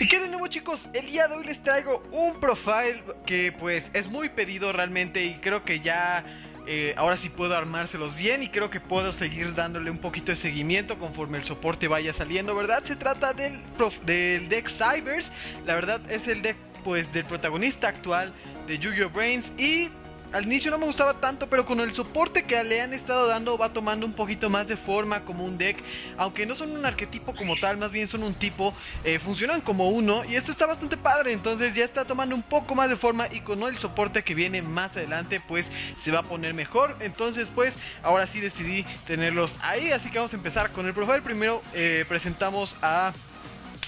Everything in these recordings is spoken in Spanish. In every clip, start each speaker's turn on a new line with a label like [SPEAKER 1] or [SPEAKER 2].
[SPEAKER 1] Y qué de nuevo chicos, el día de hoy les traigo un profile que pues es muy pedido realmente y creo que ya eh, ahora sí puedo armárselos bien y creo que puedo seguir dándole un poquito de seguimiento conforme el soporte vaya saliendo, ¿verdad? Se trata del, del deck Cybers, la verdad es el deck pues del protagonista actual de Yu-Gi-Oh! Brains y al inicio no me gustaba tanto, pero con el soporte que le han estado dando va tomando un poquito más de forma como un deck. Aunque no son un arquetipo como tal, más bien son un tipo, eh, funcionan como uno y esto está bastante padre. Entonces ya está tomando un poco más de forma y con el soporte que viene más adelante pues se va a poner mejor. Entonces pues ahora sí decidí tenerlos ahí, así que vamos a empezar con el profile. Primero eh, presentamos a...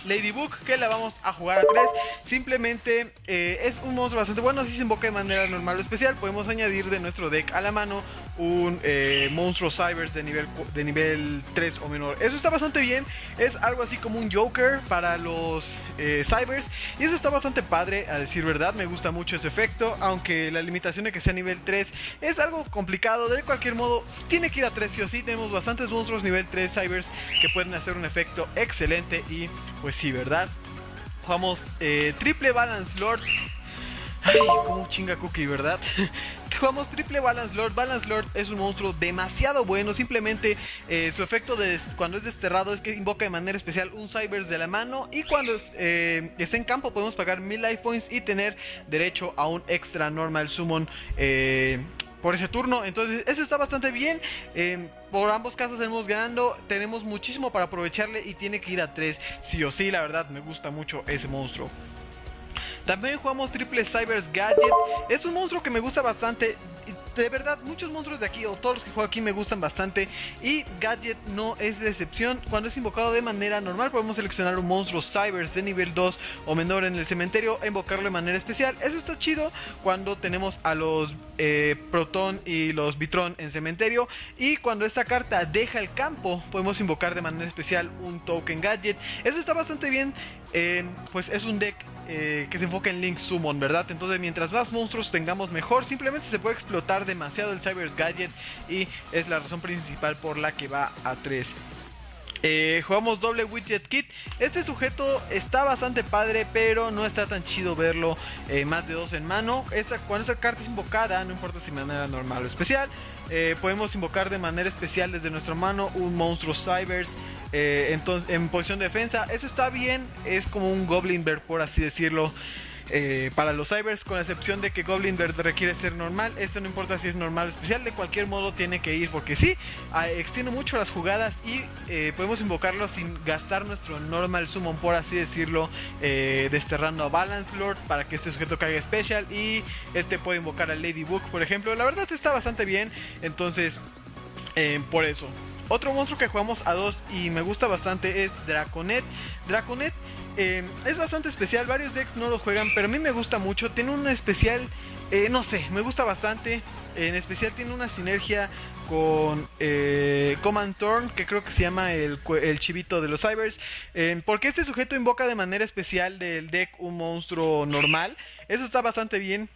[SPEAKER 1] Ladybug que la vamos a jugar a 3 Simplemente eh, es un monstruo bastante bueno Si se invoca de manera normal o especial. Podemos añadir de nuestro deck a la mano Un eh, monstruo Cybers de nivel, de nivel 3 o menor. Eso está bastante bien. Es algo así como un Joker para los eh, Cybers. Y eso está bastante padre a decir verdad Me gusta mucho ese efecto Aunque la limitación de que sea nivel 3 es algo complicado. De cualquier modo tiene que ir a 3 sí o sí. Tenemos bastantes monstruos nivel 3 Cybers Que pueden hacer un efecto excelente Y pues sí, ¿verdad? Jugamos eh, triple balance lord. Ay, como chinga cookie, ¿verdad? Jugamos triple Balance Lord. Balance Lord es un monstruo demasiado bueno. Simplemente eh, su efecto de cuando es desterrado es que invoca de manera especial un Cybers de la mano. Y cuando eh, está en campo podemos pagar 1000 life points y tener derecho a un extra normal summon por ese turno. Entonces, eso está bastante bien. Eh, por ambos casos tenemos ganando. Tenemos muchísimo para aprovecharle y tiene que ir a 3. Sí o sí, la verdad, me gusta mucho ese monstruo. También jugamos Triple Cybers Gadget. Es un monstruo que me gusta bastante de verdad, muchos monstruos de aquí, o todos los que juego aquí, me gustan bastante. Y Gadget no es de excepción. Cuando es invocado de manera normal, podemos seleccionar un monstruo Cybers de nivel 2 o menor en el cementerio e invocarlo de manera especial. Eso está chido cuando tenemos a los eh, Proton y los Vitron en cementerio. Y cuando esta carta deja el campo, podemos invocar de manera especial un Token Gadget. Eso está bastante bien. Pues es un deck eh, que se enfoca en Link Summon, ¿verdad? Entonces mientras más monstruos tengamos mejor, simplemente se puede explotar demasiado el Cybers Gadget y es la razón principal por la que va a 3. Eh, jugamos doble widget kit. Este sujeto está bastante padre, pero no está tan chido verlo eh, más de dos en mano. cuando esa carta es invocada, no importa si de manera normal o especial, podemos invocar de manera especial desde nuestra mano un monstruo Cybers entonces, en posición de defensa. Eso está bien, es como un Goblin Bear, por así decirlo. Eh, para los cybers, con la excepción de que Goblin Bird requiere ser normal. Esto no importa si es normal o especial, de cualquier modo tiene que ir, porque sí, extiende mucho las jugadas y eh, podemos invocarlo sin gastar nuestro normal summon, por así decirlo, eh, desterrando a Balance Lord para que este sujeto caiga special y este puede invocar a Ladybug, por ejemplo. La verdad está bastante bien, entonces, por eso. Otro monstruo que jugamos a dos y me gusta bastante es Draconet. Draconet eh, es bastante especial, varios decks no lo juegan, pero a mí me gusta mucho. Tiene un especial, eh, no sé, me gusta bastante. En especial tiene una sinergia con eh, Command Turn, que creo que se llama el, el chivito de los Cybers. porque este sujeto invoca de manera especial del deck un monstruo normal. Eso está bastante bien.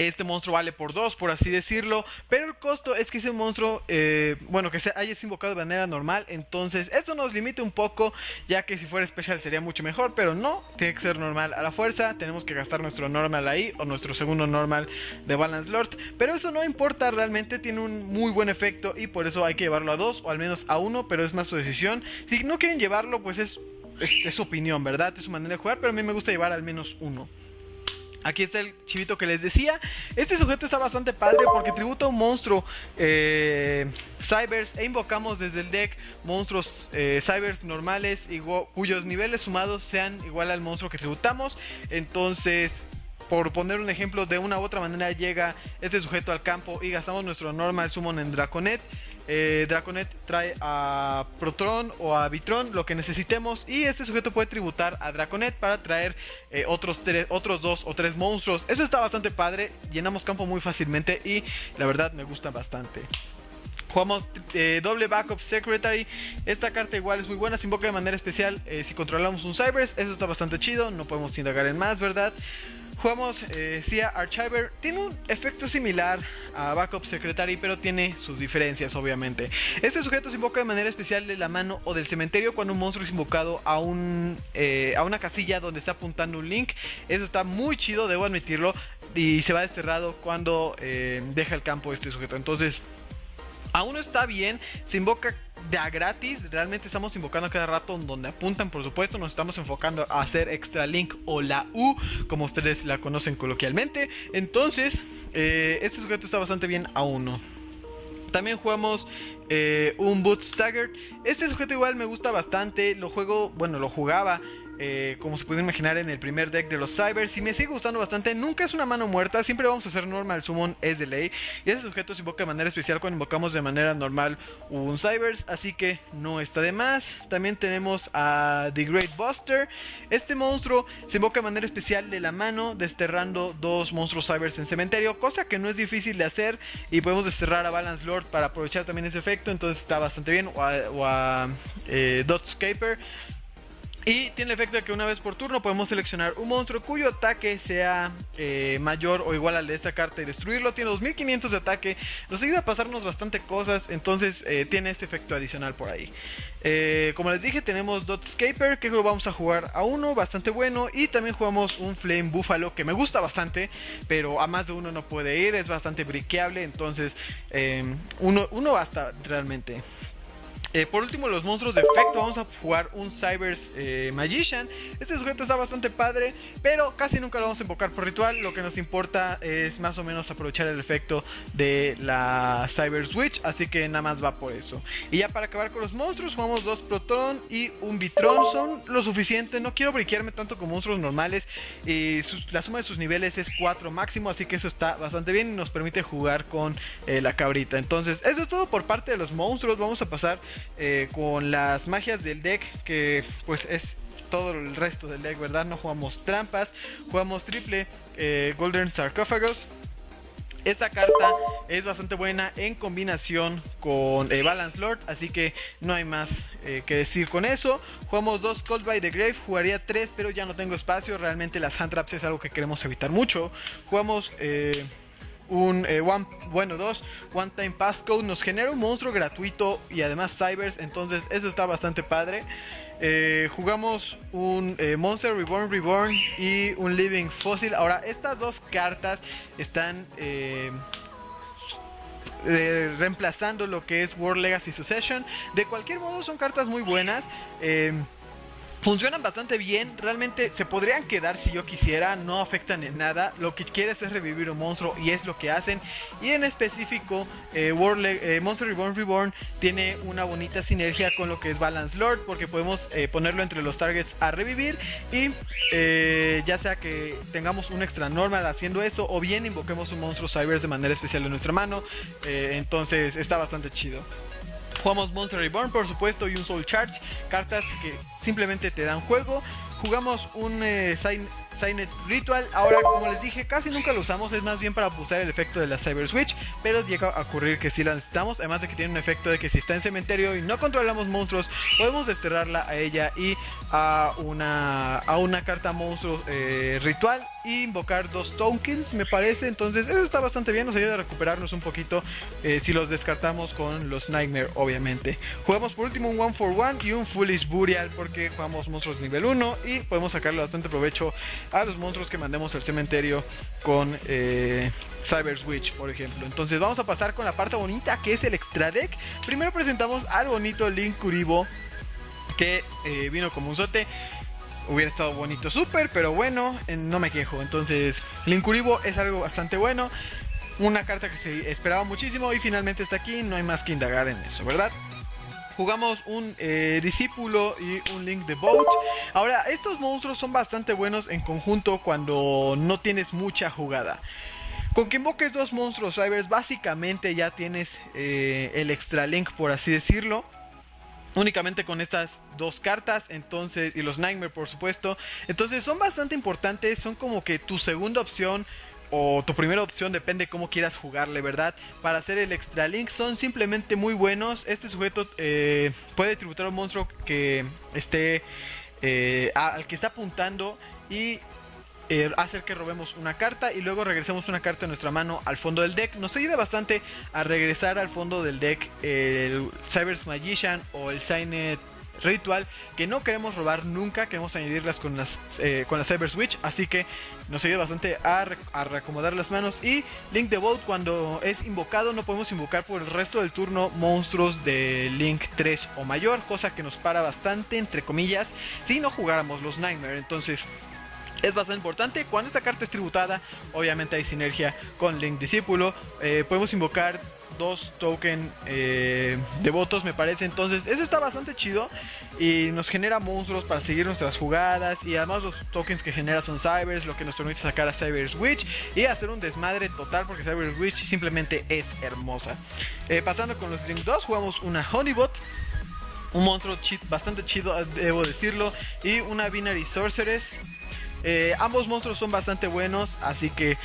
[SPEAKER 1] Este monstruo vale por 2, por así decirlo. Pero el costo es que ese monstruo, eh, bueno, que se haya invocado de manera normal. Entonces, esto nos limita un poco. Ya que si fuera especial sería mucho mejor. Pero no, tiene que ser normal a la fuerza. Tenemos que gastar nuestro normal ahí. O nuestro segundo normal de Balance Lord. Pero eso no importa, realmente tiene un muy buen efecto. Y por eso hay que llevarlo a 2 o al menos a 1. Pero es más su decisión. Si no quieren llevarlo, pues es, es, su opinión, ¿verdad? Es su manera de jugar. Pero a mí me gusta llevar al menos uno. Aquí está el chivito que les decía. Este sujeto está bastante padre porque tributa a un monstruo eh, Cybers e invocamos desde el deck monstruos eh, Cybers normales cuyos niveles sumados sean igual al monstruo que tributamos. Entonces, por poner un ejemplo, de una u otra manera llega este sujeto al campo y gastamos nuestro normal summon en Draconet eh, Draconet trae a Protron o a Vitron lo que necesitemos y este sujeto puede tributar a Draconet para traer eh, otros, otros dos o tres monstruos. Eso está bastante padre, llenamos campo muy fácilmente y la verdad me gusta bastante. Jugamos eh, doble backup secretary. Esta carta igual es muy buena. Se invoca de manera especial si controlamos un Cybers. Eso está bastante chido. No podemos indagar en más, ¿verdad? Jugamos eh, Sia Archiver. Tiene un efecto similar a Backup Secretary, pero tiene sus diferencias, obviamente. Este sujeto se invoca de manera especial de la mano o del cementerio cuando un monstruo es invocado a, un, eh, a una casilla donde está apuntando un link. Eso está muy chido, debo admitirlo. Y se va desterrado cuando eh, deja el campo este sujeto. Entonces, aún no está bien. Se invoca de a gratis. Realmente estamos invocando a cada rato donde apuntan, por supuesto. Nos estamos enfocando a hacer extra link o la U, como ustedes la conocen coloquialmente. Entonces, eh, este sujeto está bastante bien a uno. También jugamos eh, un Boot Stagger. Este sujeto igual me gusta bastante. Lo juego, bueno, lo jugaba eh, como se puede imaginar en el primer deck de los Cybers. Y me sigue gustando bastante. Nunca es una mano muerta. Siempre vamos a hacer normal summon, es de ley. Y ese sujeto se invoca de manera especial cuando invocamos de manera normal un Cybers. Así que no está de más. También tenemos a The Great Buster. Este monstruo se invoca de manera especial de la mano, desterrando dos monstruos Cybers en cementerio. Cosa que no es difícil de hacer. Y podemos desterrar a Balance Lord para aprovechar también ese efecto. Entonces está bastante bien. O a, eh, Dotscaper. Y tiene el efecto de que una vez por turno podemos seleccionar un monstruo cuyo ataque sea eh, mayor o igual al de esta carta y destruirlo. Tiene 2500 de ataque, nos ayuda a pasarnos bastante cosas, entonces eh, tiene este efecto adicional por ahí. Eh, como les dije, tenemos Dotscaper, que lo vamos a jugar a uno, bastante bueno. Y también jugamos un Flame Buffalo, que me gusta bastante, pero a más de uno no puede ir, es bastante briqueable, entonces uno, uno basta realmente. Eh, por último, los monstruos de efecto. Vamos a jugar un Cybers eh, Magician. Este sujeto está bastante padre, pero casi nunca lo vamos a invocar por ritual. Lo que nos importa es más o menos aprovechar el efecto de la Cybers Witch. Así que nada más va por eso. Y ya para acabar con los monstruos, jugamos dos Proton y un Vitron. Son lo suficiente. No quiero briquearme tanto con monstruos normales. Y la suma de sus niveles es 4 máximo. Así que eso está bastante bien y nos permite jugar con eh, la cabrita. Entonces, eso es todo por parte de los monstruos. Vamos a pasar eh, con las magias del deck, que pues es todo el resto del deck, ¿verdad? No jugamos trampas, jugamos triple eh, Golden Sarcófagos. Esta carta es bastante buena en combinación con eh, Balance Lord, así que no hay más que decir con eso. Jugamos dos Cold by the Grave, jugaría tres, pero ya no tengo espacio. Realmente las hand traps es algo que queremos evitar mucho. Jugamos un eh, one, bueno, dos One Time Passcode nos genera un monstruo gratuito y además Cybers, entonces eso está bastante padre. Eh, jugamos un eh, Monster Reborn Reborn y un Living Fossil. Ahora, estas dos cartas están reemplazando lo que es World Legacy Succession. De cualquier modo, son cartas muy buenas funcionan bastante bien. Realmente se podrían quedar si yo quisiera, no afectan en nada. Lo que quieres es revivir un monstruo y es lo que hacen. Y en específico, eh, eh, Monster Reborn Reborn tiene una bonita sinergia con lo que es Balance Lord, porque podemos eh, ponerlo entre los targets a revivir. Y ya sea que tengamos un extra normal haciendo eso, o bien invoquemos un monstruo Cybers de manera especial en nuestra mano. entonces está bastante chido. Jugamos Monster Reborn, por supuesto, y un Soul Charge, cartas que simplemente te dan juego. Jugamos un eh, Signet Ritual. Ahora, como les dije, casi nunca lo usamos. Es más bien para pulsar el efecto de la Cyber Switch. Pero llega a ocurrir que si la necesitamos. Además de que tiene un efecto de que si está en cementerio y no controlamos monstruos, podemos desterrarla a ella y a una, a una carta monstruo eh, ritual. Y invocar dos tokens, me parece. Entonces, eso está bastante bien. Nos ayuda a recuperarnos un poquito eh, si los descartamos con los Nightmare, obviamente. Jugamos por último un One for One y un Foolish Burial. Porque jugamos monstruos nivel 1 y podemos sacarle bastante provecho a los monstruos que mandemos al cementerio con eh, Cyber Switch, por ejemplo. Entonces vamos a pasar con la parte bonita que es el extra deck. Primero presentamos al bonito Link Kuribo que eh, vino como un sote. Hubiera estado bonito súper, pero bueno, no me quejo. Entonces, Link Kuribo es algo bastante bueno. Una carta que se esperaba muchísimo y finalmente está aquí. No hay más que indagar en eso, ¿verdad? Jugamos un eh, discípulo y un link de boat. Ahora, estos monstruos son bastante buenos en conjunto cuando no tienes mucha jugada. Con que invoques dos monstruos cybers, básicamente ya tienes eh, el extra link, por así decirlo. Únicamente con estas dos cartas, entonces, y los Nightmare, por supuesto. Entonces, son bastante importantes, son como que tu segunda opción o tu primera opción, depende cómo quieras jugarle, ¿verdad? Para hacer el extra link son simplemente muy buenos. Este sujeto eh, puede tributar a un monstruo que esté eh, al que está apuntando y eh, hacer que robemos una carta y luego regresemos una carta de nuestra mano al fondo del deck. Nos ayuda bastante a regresar al fondo del deck el Cyber's Magician o el Signet ritual que no queremos robar nunca, queremos añadirlas con las, eh, con la Cyber Switch, así que nos ayuda bastante a, a, reacomodar las manos. Y Link Vault cuando es invocado no podemos invocar por el resto del turno monstruos de Link 3 o mayor, cosa que nos para bastante, entre comillas, si no jugáramos los Nightmare. Entonces es bastante importante. Cuando esta carta es tributada, obviamente hay sinergia con Link Discípulo. Eh, podemos invocar dos tokens eh, de votos me parece. Entonces eso está bastante chido y nos genera monstruos para seguir nuestras jugadas y además los tokens que genera son cybers, lo que nos permite sacar a Cyber Witch y hacer un desmadre total porque Cyber Witch simplemente es hermosa. Eh, pasando con los Drink 2 jugamos una Honeybot. Un monstruo bastante chido, debo decirlo. Y una Binary Sorceress. Eh, ambos monstruos son bastante buenos, así que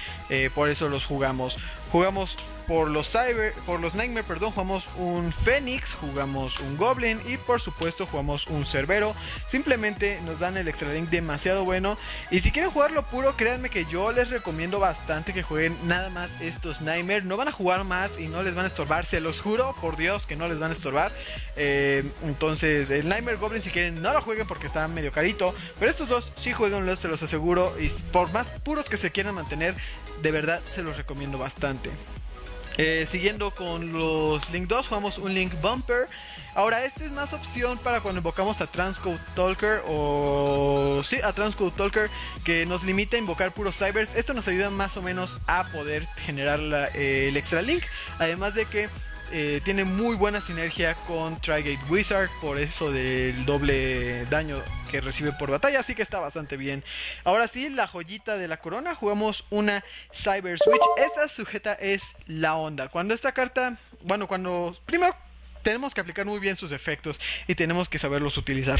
[SPEAKER 1] por eso los jugamos. Jugamos por los Cyber, por los Nightmare, perdón, jugamos un Fénix, jugamos un Goblin y por supuesto jugamos un Cerbero. Simplemente nos dan el extra link demasiado bueno. Y si quieren jugarlo puro, créanme que yo les recomiendo bastante que jueguen nada más estos Nightmare. No van a jugar más y no les van a estorbar, se los juro, por Dios que no les van a estorbar. Eh, entonces, el Nightmare Goblin, si quieren, no lo jueguen porque está medio carito. Pero estos dos sí jueguenlos, se los aseguro. Y por más puros que se quieran mantener, de verdad se los recomiendo bastante. Eh, siguiendo con los Link 2, jugamos un Link Bumper. Ahora, este es más opción para cuando invocamos a Transcode Talker o... Sí, a Transcode Talker que nos limita a invocar puros cybers. Esto nos ayuda más o menos a poder generar el extra link. Además de que eh, tiene muy buena sinergia con Trigate Wizard, por eso del doble daño que recibe por batalla, así que está bastante bien. Ahora sí, la joyita de la corona, jugamos una Cyber Switch. Esta sujeta es la onda. Cuando esta carta, bueno, cuando primero tenemos que aplicar muy bien sus efectos y tenemos que saberlos utilizar.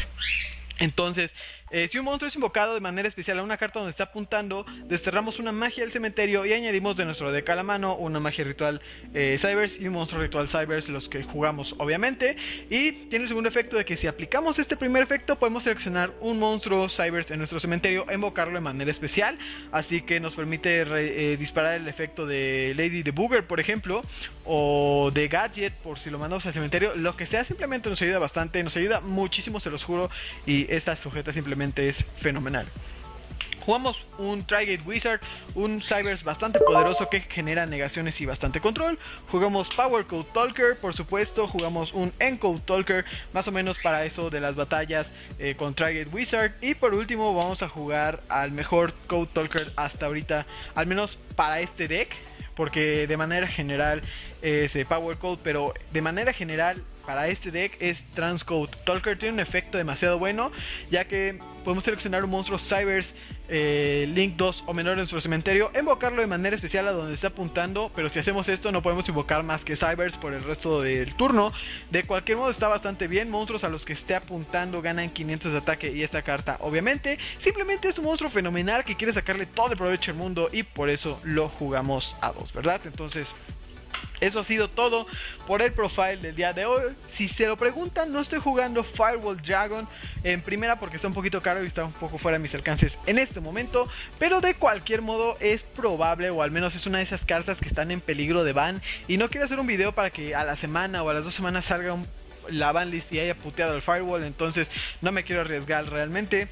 [SPEAKER 1] Entonces, eh, si un monstruo es invocado de manera especial a una carta donde está apuntando, desterramos una magia del cementerio y añadimos de nuestro deck a la mano una magia ritual eh, Cybers y un monstruo ritual Cybers, los que jugamos obviamente. Y tiene el segundo efecto de que si aplicamos este primer efecto, podemos seleccionar un monstruo Cybers en nuestro cementerio invocarlo de manera especial. Así que nos permite eh, disparar el efecto de Lady the Booger, por ejemplo, o de Gadget, por si lo mandamos al cementerio. Lo que sea, simplemente nos ayuda bastante, nos ayuda muchísimo, se los juro. Y esta sujeta simplemente es fenomenal. Jugamos un Trigate Wizard, un Cybers bastante poderoso que genera negaciones y bastante control. Jugamos Power Code Talker, por supuesto. Jugamos un Encode Talker, más o menos para eso de las batallas eh, con Trigate Wizard. Y por último, vamos a jugar al mejor Code Talker hasta ahorita, al menos para este deck. Porque de manera general es eh, Power Code, pero de manera general para este deck es Transcode. Talker tiene un efecto demasiado bueno, ya que podemos seleccionar un monstruo Cybers eh, Link 2 o menor en nuestro cementerio, invocarlo de manera especial a donde está apuntando, pero si hacemos esto no podemos invocar más que Cybers por el resto del turno. De cualquier modo está bastante bien, monstruos a los que esté apuntando ganan 500 de ataque y esta carta obviamente simplemente es un monstruo fenomenal que quiere sacarle todo el provecho al mundo y por eso lo jugamos a dos, ¿verdad? Entonces eso ha sido todo por el profile del día de hoy. Si se lo preguntan, no estoy jugando Firewall Dragon en primera porque está un poquito caro y está un poco fuera de mis alcances en este momento. Pero de cualquier modo es probable o al menos es una de esas cartas que están en peligro de ban. Y no quiero hacer un video para que a la semana o a las dos semanas salga la ban list y haya puteado el Firewall. Entonces no me quiero arriesgar realmente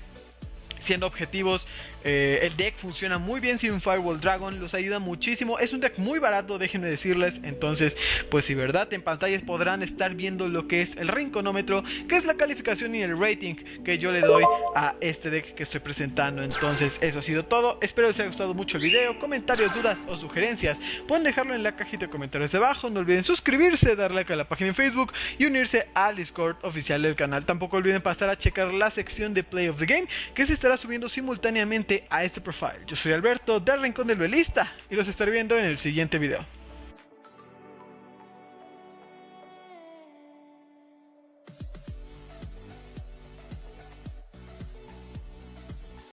[SPEAKER 1] siendo objetivos, eh, el deck funciona muy bien sin Firewall Dragon, los ayuda muchísimo. Es un deck muy barato, déjenme decirles. Entonces, pues si verdad, en pantallas podrán estar viendo lo que es el rinconómetro, que es la calificación y el rating que yo le doy a este deck que estoy presentando. Entonces, eso ha sido todo. Espero les haya gustado mucho el video. Comentarios, dudas o sugerencias, pueden dejarlo en la cajita de comentarios de abajo. No olviden suscribirse, darle a la página en Facebook y unirse al Discord oficial del canal. Tampoco olviden pasar a checar la sección de Play of the Game, que se estará subiendo simultáneamente a este profile. Yo soy Alberto del Rincón del Belista y los estaré viendo en el siguiente video.